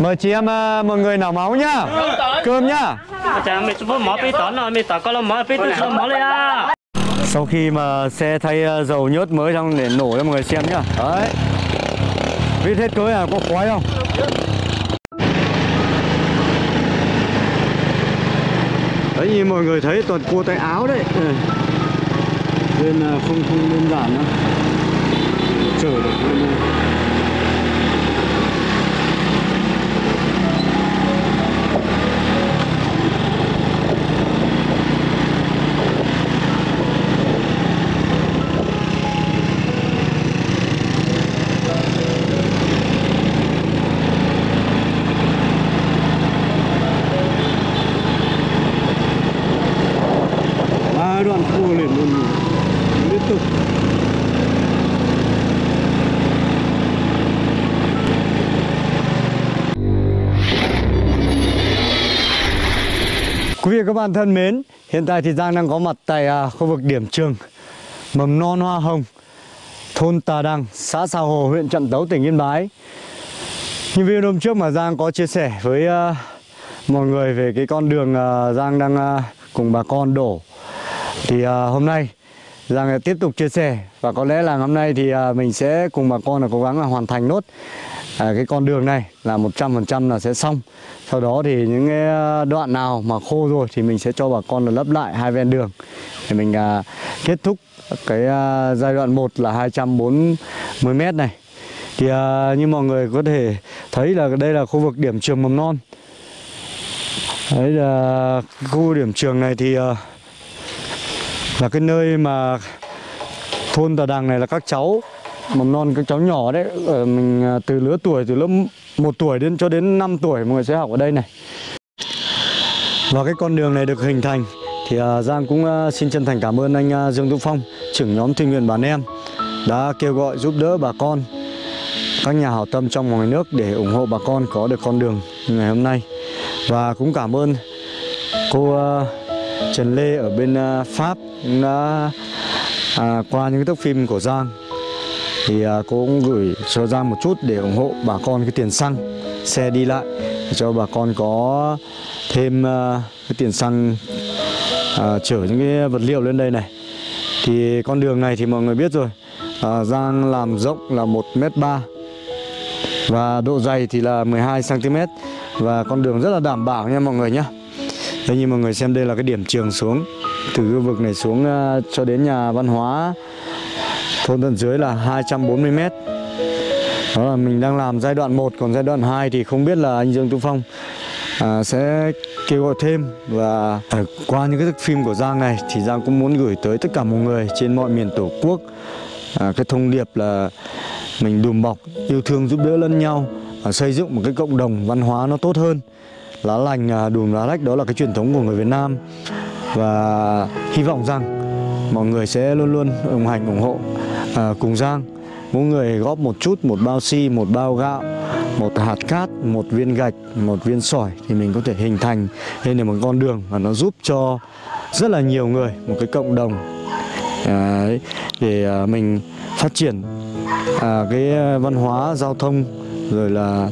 Mời chị em ờ, mọi người nào máu nhá. Cơm nhá. Chả mày chụp mỏ bị tỏ nó mày tỏ có là mỏ bị tỏ sao mỏ lên à sau khi mà xe thay ờ, dầu nhớt mới xong để nổ cho mọi người xem nhá. Đấy. Vít hết cưới à có khói không? Đấy, như mọi người thấy, toàn cua tay áo đấy. Ừ. Nên ờ, không không đơn giản đâu. Chở được lên các bạn thân mến, hiện tại thì Giang đang có mặt tại à, khu vực điểm trường mầm non Hoa Hồng, thôn Tà đăng xã Sa Hồ, huyện Trạm Tấu, tỉnh Yên Bái. Như video hôm trước mà Giang có chia sẻ với à, mọi người về cái con đường à, Giang đang à, cùng bà con đổ thì à, hôm nay Giang tiếp tục chia sẻ và có lẽ là hôm nay thì à, mình sẽ cùng bà con là cố gắng là hoàn thành nốt à, cái con đường này là 100% là sẽ xong. Sau đó thì những cái à, đoạn nào mà khô rồi thì mình sẽ cho bà con là lấp lại hai ven đường để mình à, kết thúc cái à, giai đoạn 1 là 240 m này. Thì à, như mọi người có thể thấy là đây là khu vực điểm trường mầm non. Đấy là khu điểm trường này thì à, là cái nơi mà thôn Tà Đằng này là các cháu mầm non các cháu nhỏ đấy ở mình ờ, từ lứa tuổi từ lớp 1 tuổi đến cho đến 5 tuổi mọi người sẽ học ở đây này. Và cái con đường này được hình thành thì ờ, Giang cũng xin chân thành cảm ơn anh Dương Dũng Phong trưởng nhóm tình nguyện bản em đã kêu gọi giúp đỡ bà con các nhà hảo tâm trong và ngoài nước để ủng hộ bà con có được con đường ngày hôm nay. Và cũng cảm ơn cô Trần Lê ở bên Pháp cũng đã à, qua những cái thước phim của Giang thì cô cũng gửi cho Giang một chút để ủng hộ bà con cái tiền xăng xe đi lại để cho bà con có thêm à, cái tiền xăng à, chở những cái vật liệu lên đây này. Thì con đường này thì mọi người biết rồi à, Giang làm rộng là 1 m ba và độ dày thì là 12 cm và con đường rất là đảm bảo nha mọi người nhé Đây như mọi người xem đây là cái điểm trường xuống từ khu vực này xuống uh, cho đến nhà văn hóa thôn tận dưới là 240 m. Đó là mình đang làm giai đoạn 1 còn giai đoạn 2 thì không biết là anh Dương Tú Phong à, sẽ kêu gọi thêm. Và à, qua những cái phim của Giang này thì Giang cũng muốn gửi tới tất cả mọi người trên mọi miền tổ quốc à, cái thông điệp là mình đùm bọc yêu thương giúp đỡ lẫn nhau và xây dựng một cái cộng đồng văn hóa nó tốt hơn. Lá lành à, đùm lá rách đó là cái truyền thống của người Việt Nam. Và hy vọng rằng mọi người sẽ luôn luôn ủng hành ủng hộ à, cùng Giang mỗi người góp một chút một bao xi một bao gạo một hạt cát một viên gạch một viên sỏi thì mình có thể hình thành lên được một con đường và nó giúp cho rất là nhiều người một cái cộng đồng à, đấy, để à, mình phát triển à, cái à, văn hóa giao thông rồi là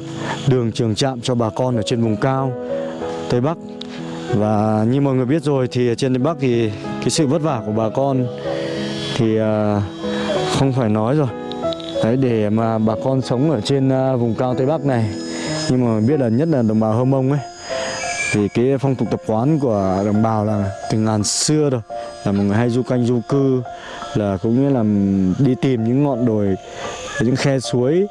đường trường trạm cho bà con ở trên vùng cao Tây Bắc. Và như mọi người biết rồi thì trên Tây Bắc thì cái sự vất vả của bà con thì uh, không phải nói rồi. Đấy, để mà bà con sống ở trên à, vùng cao Tây Bắc này, Nhưng mà biết là nhất là đồng bào Hơ Mông ấy, Thì cái phong tục tập quán của đồng bào là từ ngàn xưa rồi. Là mọi người hay du canh, du cư, Là cũng như là đi tìm những ngọn đồi, những khe suối,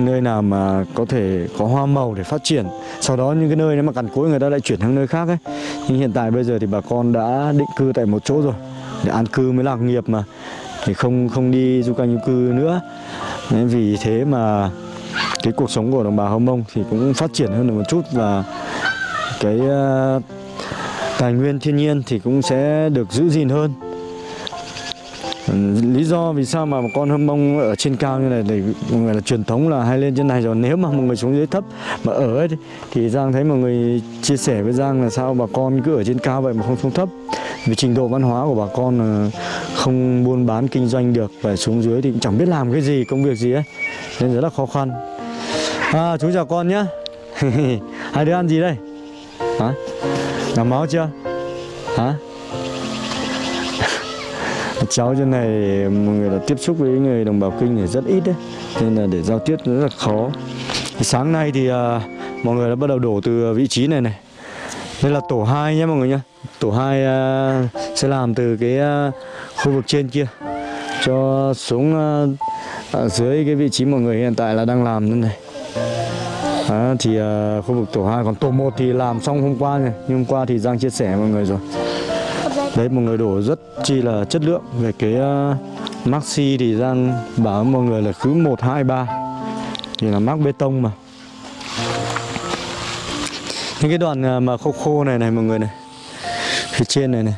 nơi nào mà có thể có hoa màu để phát triển. Sau đó những cái nơi nếu mà cằn cối người ta lại chuyển sang nơi khác ấy. Nhưng hiện tại bây giờ thì bà con đã định cư tại một chỗ rồi, để an cư mới lạc nghiệp mà thì không không đi du canh du cư nữa. Nên vì thế mà cái cuộc sống của đồng bào Hâm Mông thì cũng phát triển hơn được một chút và cái uh, tài nguyên thiên nhiên thì cũng sẽ được giữ gìn hơn. Ừ, lý do vì sao mà một con hâm mông ở trên cao như này để mọi người là truyền thống là hay lên trên này rồi. Nếu mà một người xuống dưới thấp mà ở ấy thì, thì Giang thấy mọi người chia sẻ với Giang là sao bà con cứ ở trên cao vậy mà không xuống thấp vì trình độ văn hóa của bà con ờ, không buôn bán kinh doanh được và xuống dưới thì cũng chẳng biết làm cái gì công việc gì ấy. Nên rất là khó khăn. À, chú chào con nhé hai đứa ăn gì đây? Hả? Làm máu chưa? Hả? Cháu trên này mọi người là tiếp xúc với người đồng bào kinh thì rất ít đấy nên là để giao tiếp rất là khó. Thì sáng nay thì à, mọi người đã bắt đầu đổ từ vị trí này này. Đây là tổ 2 nhé mọi người nhé tổ 2 à, sẽ làm từ cái à, khu vực trên kia cho xuống ở dưới cái vị trí mọi người hiện tại là đang làm thế này. À, thì à, khu vực tổ 2 còn tổ 1 thì làm xong hôm qua này nhưng hôm qua thì Giang chia sẻ với mọi người rồi. Đấy mọi người đổ rất chi là chất lượng. Về cái uh, maxi thì Giang bảo mọi người là cứ 1, 2, 3 thì là mắc bê tông mà. Những cái đoạn mà khô khô này này mọi người này phía trên này này.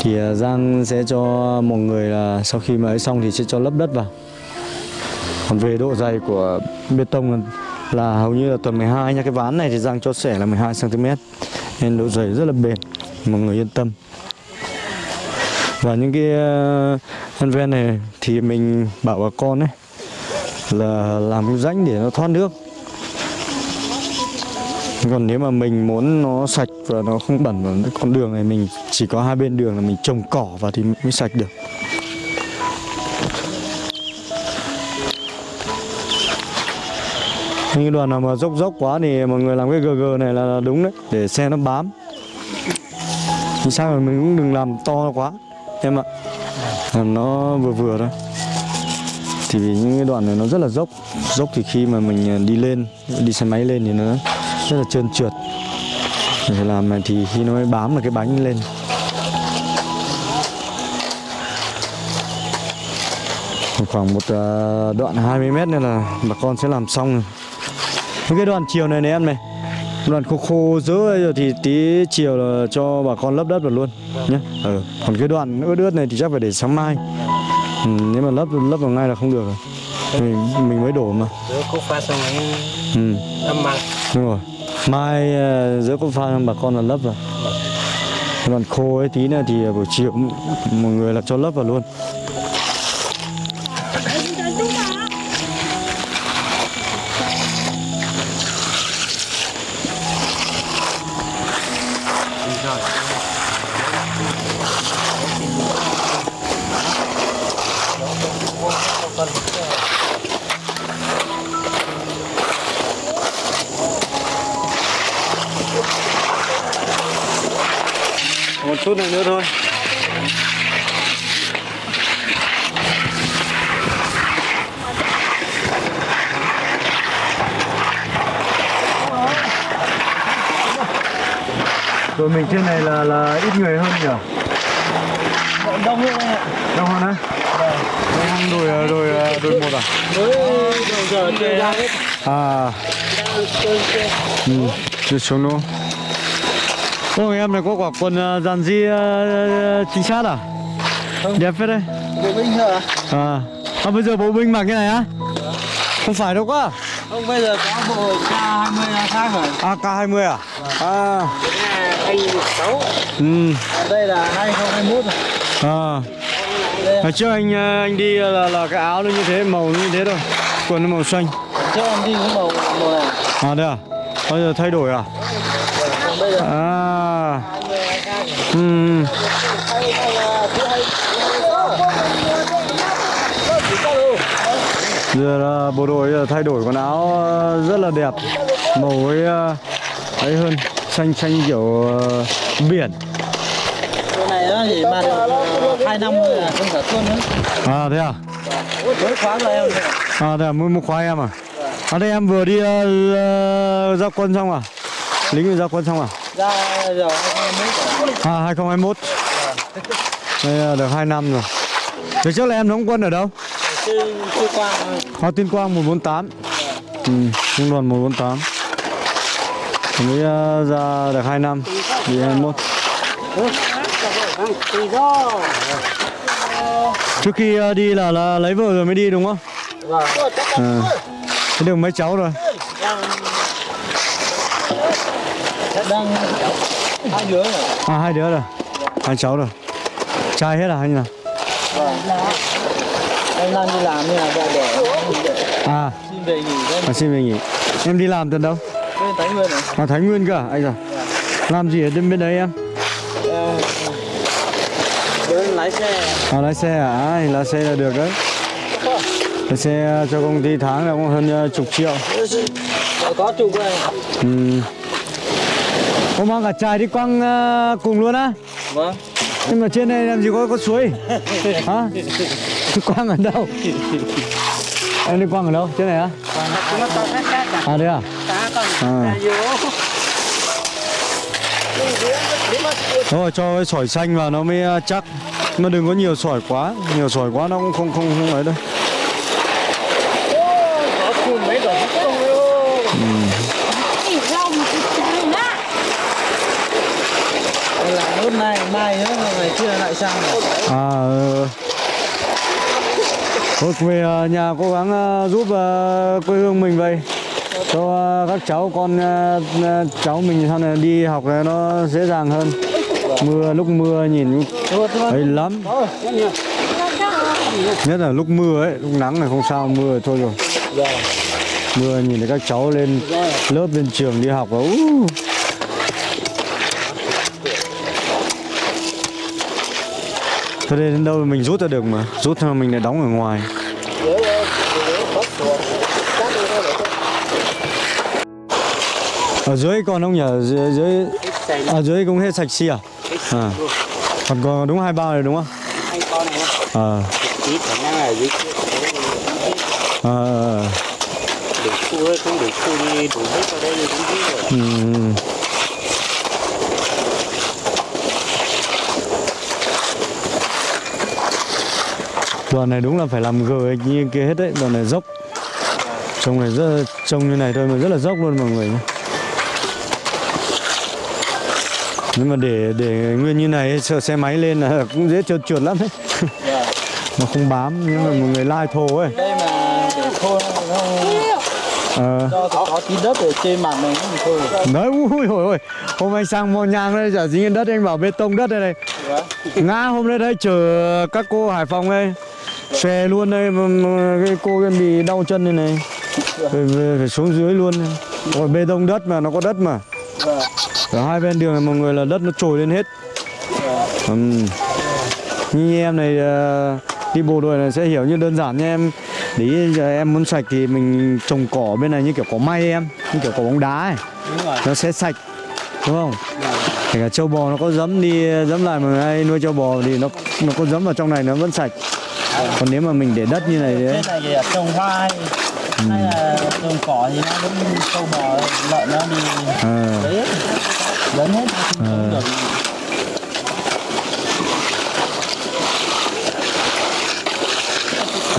Thì à, Giang sẽ cho một người là sau khi mà ấy xong thì sẽ cho lấp đất vào. Còn về độ dày của bê tông là, hầu như là tuần 12 nha. Cái ván này thì Giang cho sẻ là 12 cm nên độ dày rất là bền mọi người yên tâm. Và những cái à, thân ven này thì mình bảo bà con ấy là làm cái rãnh để nó thoát nước còn nếu mà mình muốn nó sạch và nó không bẩn vào cái con đường này mình chỉ có hai bên đường là mình trồng cỏ vào thì mới sạch được. Những đoạn nào mà dốc dốc quá thì mọi người làm cái GG này là, đúng đấy để xe nó bám. Thì sao rồi mình cũng đừng làm to quá em ạ. Làm nó vừa vừa thôi. Thì vì những cái đoạn này nó rất là dốc. Dốc thì khi mà mình à, đi lên đi xe máy lên thì nó rất là trơn trượt. Phải làm này thì khi nó mới bám được cái bánh lên. Khoảng một à, đoạn 20 mét nữa là bà con sẽ làm xong những cái đoạn chiều này này em này đoạn khô khô giữa rồi thì tí chiều là cho bà con lấp đất vào luôn nhé ừ. còn cái đoạn ướt ướt này thì chắc phải để sáng mai. Ừ, nếu mà lấp lấp vào ngay là không được rồi. Mình mình mới đổ mà. Ừ. đúng rồi mai ờ, giữa có pha bà con là lấp rồi. Còn khô ấy, tí nữa thì ờ, buổi chiều một mọi người là cho lấp vào luôn. Một chút này nữa thôi Rồi mình trên này là là ít người hơn nhỉ? Đông hơn Đông hơn á? Đông hơn đồi đồi đồi một à? Mới giờ chơi ra hết À, ừ, chưa xuống nữa. Ô em này có quả quần uh, dàn di chính xác à? Đẹp phết đấy. Bộ binh hả? À, à bây giờ bộ binh mặc cái này á? Không phải đâu quá. Không bây giờ có bộ K20 là khác rồi À K20 à? À, anh 16 ừ, Đây là 2021 rồi à. Hồi trước anh anh đi là là cái áo nó như thế, màu nó như thế thôi. Quần nó màu xanh. Trước em đi cái màu màu này À đây à? Bây giờ thay đổi à? À. 20 là khác rồi Ừ. Giờ là bộ đội giờ thay đổi quần áo ờ, rất là đẹp Màu ấy, ờ, ấy hơn Xanh xanh kiểu ờ, biển này chỉ mà được 2 năm là không sản xuất nữa À thế à? Mới khóa rồi em À thế à, mới một khoai em à? À đây em vừa đi ờ, ờ, ra quân xong à? Lính vừa ra quân xong à? Ra giờ 2021 rồi À 2021 Đây là được 2 năm rồi. Thế trước là em đóng quân ở đâu? Chưa chưa qua rồi À, Tuyên Quang 148 ừ, Trung đoàn 148 Mới uh, ra được 2 năm Đi 21 Tùy do trước khi ờ, đi là là lấy vợ rồi mới đi đúng không? Vâng. À. thế được mấy cháu rồi đang hai đứa rồi à hai đứa rồi. Hai cháu rồi. Trai hết à hay như nào? Vâng em đang đi làm như là vợ đẻ à. Xin về nghỉ à, xin về nghỉ. Em đi làm từ đâu? Bên Thái Nguyên này à thái nguyên cơ à anh à? Làm gì ở bên bên đấy em? Lái xe à lái xe à? À, lái xe là được đấy. Lái xe cho công ty tháng là cũng hơn ờ, chục triệu. Có chụp này ừ. Ô mang cả chài đi quăng ờ, cùng luôn á vâng Nhưng mà trên này làm gì có có suối Hả? Quăng ở đâu? Em đi quăng ở đâu? Trên này á? À đây à? À. Thôi cho cái sỏi xanh vào nó mới ờ, chắc Mà đừng có nhiều sỏi quá Nhiều sỏi quá nó cũng không không không ấy đâu có chụp mấy đợt không Chỉ lòng thì chẳng á Đây là nốt này mai nữa ngày kia lại sang rồi. À ừ. Thôi về ờ, nhà cố gắng ờ, giúp quê hương mình vậy. Cho các cháu con cháu mình sau này đi học này nó dễ dàng hơn. Mưa lúc mưa nhìn ấy lắm. Nhất là lúc mưa ấy lúc nắng này không sao mưa thôi rồi. Mưa nhìn thấy các cháu lên lớp lên trường đi học là uh. Thôi đây đến đâu mình rút ra được mà Rút ra mình lại đóng ở ngoài Ở dưới còn không nhỉ? Ở Dưới, dưới, ở dưới cũng hết sạch xì à? à. Còn còn đúng hai bao này đúng không? anh con này Ờ à. à, đủ khu không đủ khu đi đủ hết vào đây thì cũng biết rồi Đoạn này đúng là phải làm gờ như kia hết đấy, đoạn này dốc. Trông này rất trông như này thôi mà rất là dốc luôn mọi người nhé. Nhưng mà để để nguyên như này sợ xe máy lên là cũng dễ trượt trượt lắm đấy Nó không bám nhưng mà một người lai thô ấy. Đây mà để khô nó không Ờ. Cho có, có tí đất ở trên mặt này cũng thôi. Đấy, ui ôi ôi Hôm anh sang mò nhang đây, chả dính đất anh bảo bê tông đất đây này. Ngã hôm nay đây chờ các cô Hải Phòng đây Xòe luôn đây, cái cô kia bị đau chân này này. Phải, phải, xuống dưới luôn. Rồi bê tông đất mà, nó có đất mà. Vâng. Ở hai bên đường này mọi người là đất nó trồi lên hết. Ừm. Như em này ờ, đi bộ đội này sẽ hiểu như đơn giản nha em. Để em muốn sạch thì mình trồng cỏ bên này như kiểu cỏ may em Như kiểu cỏ bóng đá ấy. Nó sẽ sạch đúng không? Kể cả trâu bò nó có dấm đi dấm lại mà ai nuôi trâu bò thì nó nó có dấm vào trong này nó vẫn sạch còn nếu mà mình để đất như này đấy. trên này thì là trồng hoa hay, hay là trồng cỏ thì nó vẫn trâu bò lợn nó đi à, đấy lớn hết không được.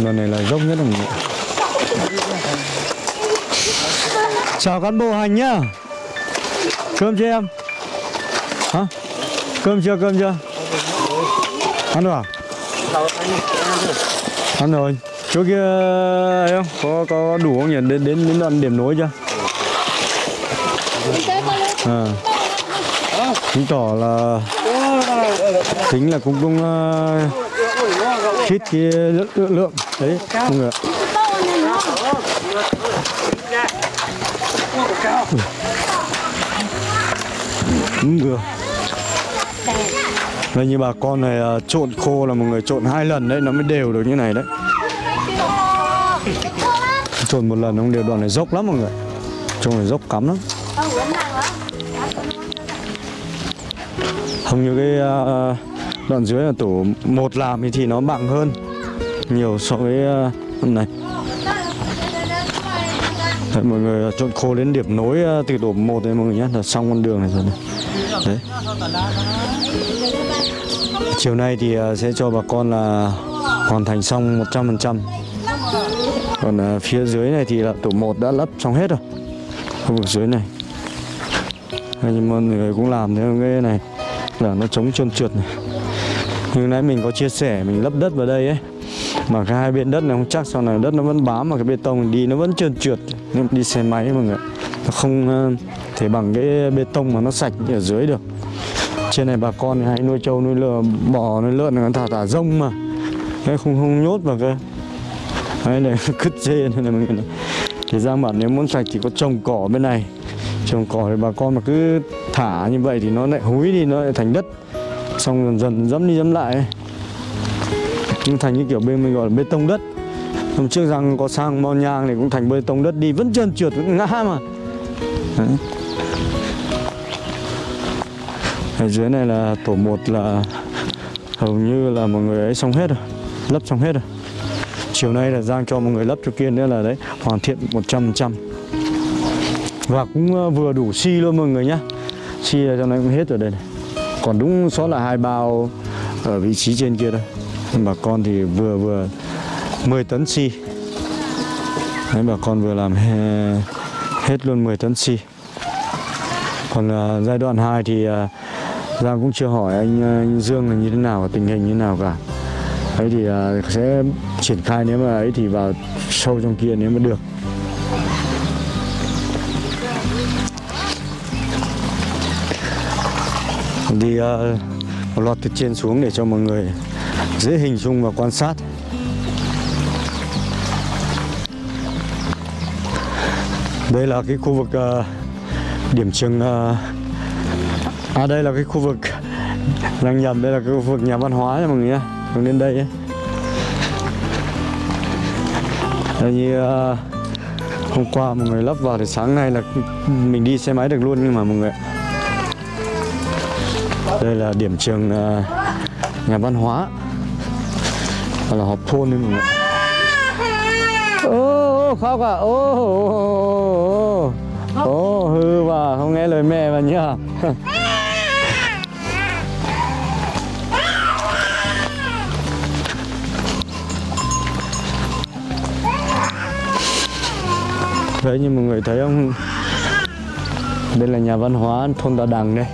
Đoạn này là dốc nhất mình chào cán bộ hành nhá. Cơm chưa em? Hả? Cơm chưa cơm chưa? Ăn rồi à ăn rồi chỗ kia ấy không? Có có đủ không nhỉ? Đến đến đến đoạn điểm nối chưa? À. Chứng tỏ là tính là cũng cũng ờ, uh, khít cái lượng, lượng, lượng. đấy không người ừ. không đúng đây như bà con này à, trộn khô là một người trộn hai lần đấy nó mới đều được như này đấy. Trộn một lần không đều đoạn này dốc lắm mọi người. Trông này dốc cắm lắm. Không như cái à, à, đoạn dưới là tổ một làm thì, thì nó bằng hơn nhiều so với à, này Đấy, mọi người trộn khô đến điểm nối từ tổ 1 đấy mọi người nhé. Là xong con đường này rồi này. đấy chiều nay thì à, sẽ cho bà con là hoàn thành xong 100% còn à, phía dưới này thì là tổ 1 đã lấp xong hết rồi. Khu vực dưới này. Nhưng mọi người cũng làm theo cái này, là nó chống trơn trượt này. Nhưng nãy mình có chia sẻ, mình lấp đất vào đây ấy, mà cái hai bên đất này không chắc sau này đất nó vẫn bám mà cái bê tông, đi nó vẫn trơn trượt. Nên đi xe máy mọi người nó không à, thể bằng cái bê tông mà nó sạch như ở dưới được trên này bà con hay nuôi trâu, nuôi lợn, bò, nuôi lợn nó thả thả rông mà cái không không nhốt vào cái đấy này cứt dê này mọi người này. thì ra bảo nếu muốn sạch chỉ có trồng cỏ bên này trồng cỏ thì bà con mà cứ thả như vậy thì nó lại húi đi, nó lại thành đất xong dần dần dẫm đi dẫm lại ấy. nhưng thành như kiểu bên mình gọi là bê tông đất hôm trước rằng có sang bao nhang thì cũng thành bê tông đất đi, vẫn trơn trượt, vẫn ngã mà Đấy ở dưới này là tổ 1 là hầu như là mọi người ấy xong hết rồi lấp xong hết rồi. Chiều nay là giang cho mọi người lấp cho kia nữa là đấy hoàn thiện 100% và cũng ờ, vừa đủ xi luôn mọi người nhá. Xi cho trong này cũng hết rồi đây này. Còn đúng số là hai bao ở vị trí trên kia thôi. Nhưng bà con thì vừa vừa 10 tấn xi. Đấy bà con vừa làm he, hết luôn 10 tấn xi. Còn uh, giai đoạn 2 thì uh, Giang cũng chưa hỏi anh, ờ, anh Dương là như thế nào và tình hình như thế nào cả. Ấy thì ờ, sẽ triển khai nếu mà ấy thì vào sâu trong kia nếu mà được. Đi uh, một loạt từ trên xuống để cho mọi người dễ hình dung và quan sát. Đây là cái khu vực uh, điểm trường uh, à đây là cái khu vực đang nhầm đây là cái khu vực nhà văn hóa nha mọi người nhé, hướng đến đây ấy. Đây như uh, hôm qua mọi người lắp vào thì sáng nay là mình đi xe máy được luôn nhưng mà mọi người đây là điểm trường uh, nhà văn hóa. Hoặc là họp thôn đấy mọi người ạ. ô oh, khóc à? Ô ô ô oh, hư và không nghe lời mẹ mà nhá. đấy như mọi người thấy không? Đây là nhà văn hóa thôn Đà Đằng đây.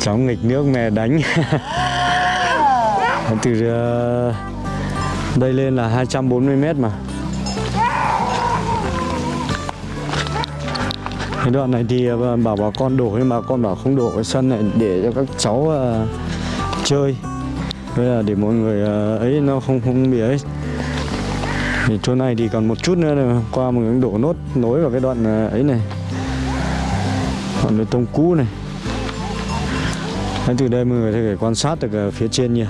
Cháu nghịch nước mẹ đánh. Từ ờ, đây lên là 240 mét mà. Cái đoạn này thì ờ, bảo bà con đổ nhưng bà con bảo không đổ cái sân này để cho các cháu uh, chơi. Với là để mọi người ờ, ấy nó không không bị ấy. Thì chỗ này thì còn một chút nữa là qua một cái đổ nốt nối vào cái đoạn ờ, ấy này. Đoạn bê tông cũ này. Đấy, từ đây mọi người có thể quan sát được ờ, phía trên nhỉ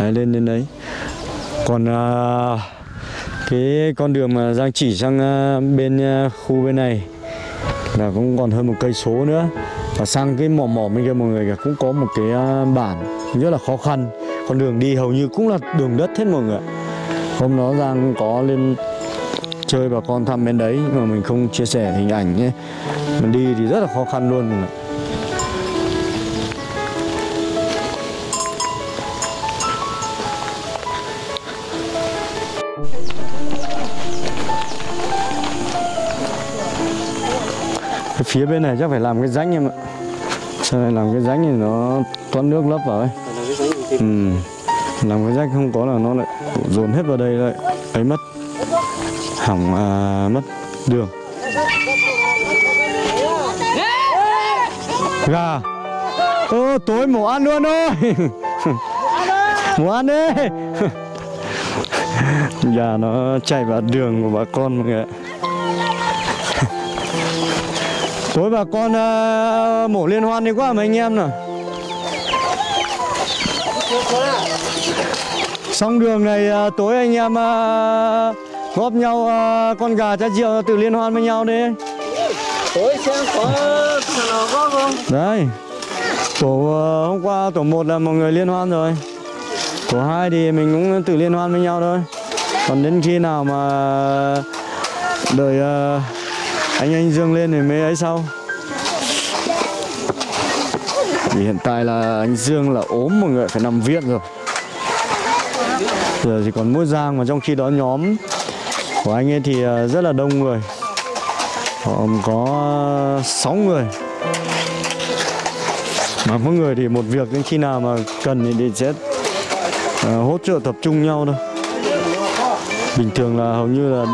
đấy, lên đến đấy. Còn à, cái con đường mà Giang chỉ sang à, bên à, khu bên này là cũng còn hơn một cây số nữa. Và sang cái mỏ mỏ bên kia mọi người cũng có một cái à, bản rất là khó khăn con đường đi hầu như cũng là đường đất hết mọi người ạ. hôm đó Giang có lên chơi bà con thăm bên đấy, nhưng mà mình không chia sẻ hình ảnh nhé mình đi thì rất là khó khăn luôn mọi người. Cái phía bên này chắc phải làm cái rãnh em ạ Sau này làm cái rãnh thì nó thoát nước lấp vào ấy. Ừ. Làm cái rách không có là nó lại dồn hết vào đây lại ấy mất. Hỏng à, mất đường. Gà. Ô tối mổ ăn luôn thôi Mổ ăn đi. Gà nó chạy vào đường của bà con mọi người ạ. Tối bà con uh, mổ liên hoan đi quá mà anh em nào. Xong đường này uh, tối anh em uh, góp nhau uh, con gà cha triệu tự liên hoan với nhau đi. Tối xem có thằng nào có không? Đấy Tổ hôm qua tổ 1 là mọi người liên hoan rồi. Tổ 2 thì mình cũng tự liên hoan với nhau thôi. Còn đến khi nào mà đợi anh anh Dương lên thì mới ấy sau. Thì hiện tại là anh Dương là ốm mọi người phải nằm viện rồi giờ chỉ còn mỗi Giang mà trong khi đó nhóm của anh ấy thì ờ, rất là đông người. Họ có 6 người. Mà mỗi người thì một việc đến khi nào mà cần thì, sẽ ờ, hỗ trợ tập trung nhau thôi. Bình thường là hầu như là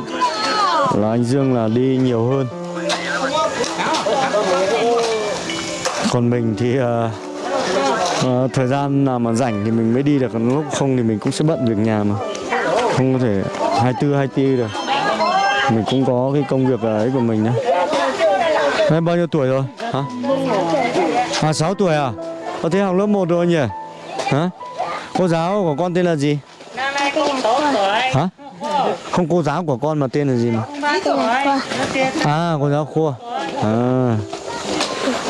là anh Dương là đi nhiều hơn. Còn mình thì uh, ờ, thời gian nào mà rảnh thì mình mới đi được còn lúc không thì mình cũng sẽ bận việc nhà mà. Không có thể 24 24 được. Mình cũng có cái công việc ấy của mình đấy em bao nhiêu tuổi rồi? Hả? À 6 tuổi à? Có thế học lớp 1 rồi nhỉ? Hả? Cô giáo của con tên là gì? Năm nay con 4 tuổi hả? Không cô giáo của con mà tên là gì mà? 3 tuổi nó kia à cô giáo khua. À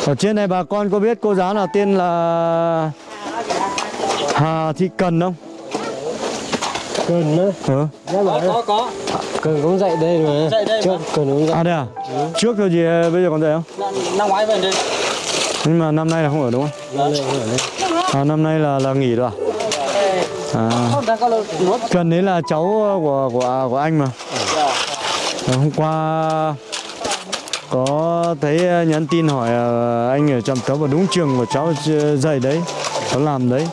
ở trên này bà con có biết cô giáo nào tên là Hà Thị Cần không? Cần á, Ừ. rất là có có Cần cũng dạy đây mà Dạy đây Trước mà. Cần cũng dạy À đây à? Trước thôi gì bây giờ còn dậy không? năm, ngoái về đây Nhưng mà năm nay là không ở đúng không? Năm nay cũng ở đây À, năm nay là là nghỉ rồi à? À, không có lâu nuốt Cần đấy là cháu của của của anh mà. Và hôm qua có thấy nhắn tin hỏi ờ, anh ở trạm tấu và đúng trường của cháu dạy đấy, cháu làm đấy.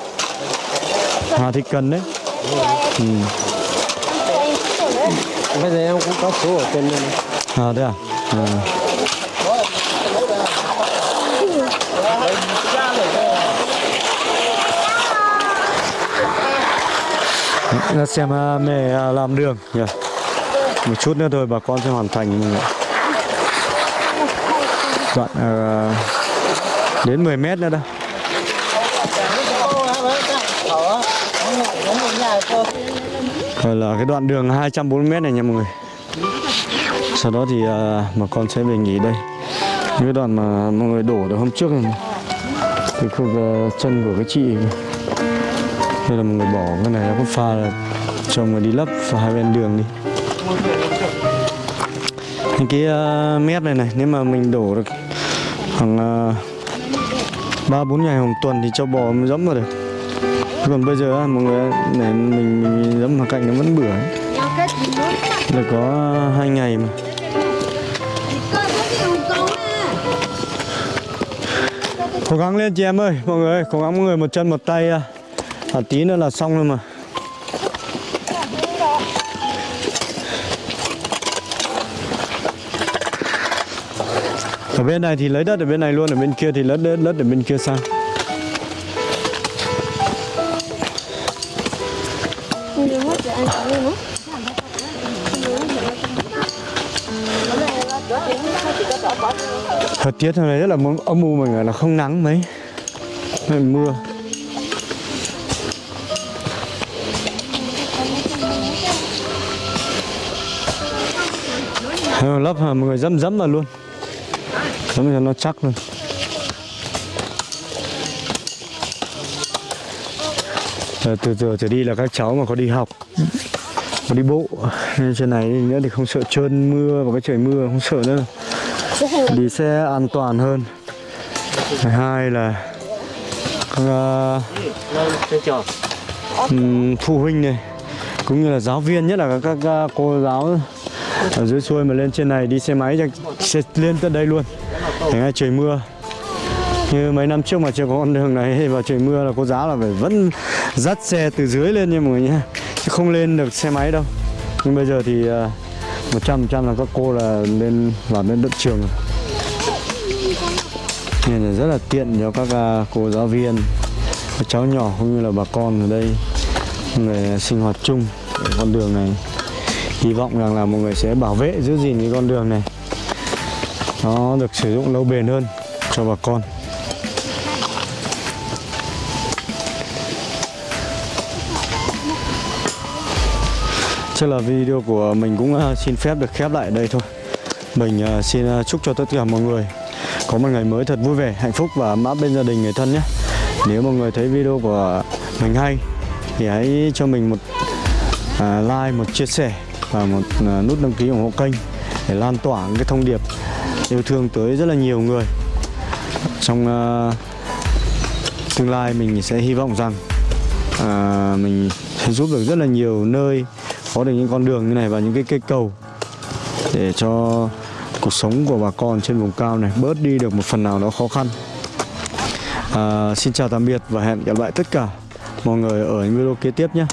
Hà Thị Cần đấy. Ừ. Bây giờ em cũng có số ở trên đây À thế à? à. Xem à, mẹ làm đường nhỉ. Một chút nữa thôi bà con sẽ hoàn thành. Đoạn uh, đến 10 mét nữa đây. Rồi là cái đoạn đường 240 mét này nha mọi người. Sau đó thì ờ, à, mà con sẽ về nghỉ đây. Những cái đoạn mà mọi người đổ được hôm trước này. Cái khu uh, chân của cái chị Đây là mọi người bỏ cái này nó có pha là cho người đi lấp vào hai bên đường đi. Những cái uh, mét này này nếu mà mình đổ được khoảng ờ, ba bốn ngày một tuần thì cho bò mới dẫm vào được. Còn bây giờ á, mọi người để mình, mình, mình dẫm vào cạnh nó vẫn bửa. Là có hai ngày mà Cố gắng lên chị em ơi Mọi người Cố gắng mọi người một chân một tay à tí nữa là xong rồi mà Ở bên này thì lấy đất ở bên này luôn Ở bên kia thì lấy đất, đất ở bên kia sang. Thời tiết hôm nay rất là âm u mọi người là không nắng mấy. Hay mưa. Ờ, lấp mọi người dẫm dẫm vào luôn nó cho nó chắc luôn. À, từ từ trở đi là các cháu mà có đi học có đi bộ nên trên này nữa thì không sợ trơn mưa và cái trời mưa không sợ nữa. Đi xe an toàn hơn. Thứ hai là các uh, phụ huynh này cũng như là giáo viên nhất là các, các, cô giáo ở dưới xuôi mà lên trên này đi xe máy xe lên tận đây luôn để ngay trời mưa. Như mấy năm trước mà chưa có con đường này và trời mưa là cô giáo là phải vẫn dắt xe từ dưới lên nha mọi người nhé. Chứ không lên được xe máy đâu. Nhưng bây giờ thì à, một trăm trăm là các cô là lên, vào lên đất trường rồi. nên là rất là tiện cho các à, cô giáo viên, các cháu nhỏ cũng như là bà con ở đây, người sinh hoạt chung ở con đường này. Hy vọng rằng là mọi người sẽ bảo vệ giữ gìn cái con đường này nó được sử dụng lâu bền hơn cho bà con. Chắc là video của mình cũng à, xin phép được khép lại ở đây thôi. Mình à, xin à, chúc cho tất cả mọi người có một ngày mới thật vui vẻ, hạnh phúc và ấm bên gia đình người thân nhé. Nếu mọi người thấy video của mình hay thì hãy cho mình một like, một chia sẻ và một nút đăng ký ủng hộ kênh để lan tỏa cái thông điệp yêu thương tới rất là nhiều người. Trong uh, tương lai mình sẽ hy vọng rằng uh, mình sẽ giúp được rất là nhiều nơi có được những con đường như này và những cái cây cầu để cho cuộc sống của bà con trên vùng cao này bớt đi được một phần nào đó khó khăn. Uh, xin chào tạm biệt và hẹn gặp lại tất cả mọi người ở những video kế tiếp nhé.